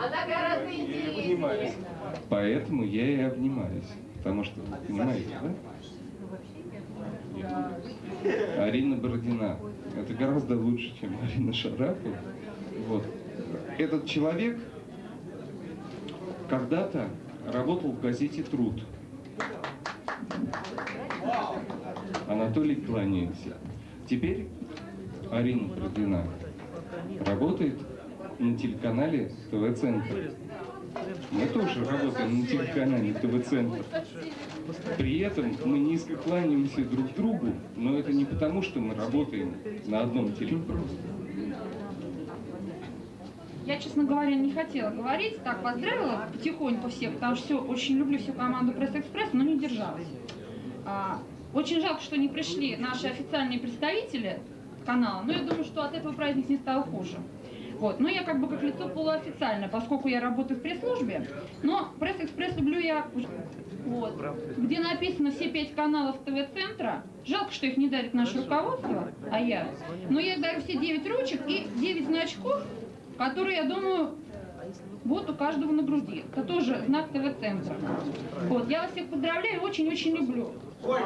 Она гораздо интереснее. Поэтому я и обнимаюсь. Потому что, понимаете, да? Арина Бородина. Это гораздо лучше, чем Арина Шарапова. Вот. Этот человек когда-то работал в газете «Труд». Анатолий кланяется. Теперь Арина Бородина работает на телеканале ТВ-центр. Мы тоже работаем на телеканале ТВ-центр. При этом мы низко кланяемся друг другу, но это не потому, что мы работаем на одном телеканале. Я, честно говоря, не хотела говорить, так поздравила потихоньку всех, потому что все, очень люблю всю команду Пресс-Экспресс, но не сдержалась. А, очень жалко, что не пришли наши официальные представители канала, но я думаю, что от этого праздник не стал хуже. Вот. Но я как бы как лицо полуофициально, поскольку я работаю в пресс-службе, но пресс-экспресс люблю я, вот, где написано все пять каналов ТВ-центра. Жалко, что их не дарит наше руководство, а я. Но я дарю все девять ручек и девять значков, которые, я думаю, вот у каждого на груди. Это тоже знак ТВ-центра. Вот, я вас всех поздравляю, очень-очень люблю. Ой,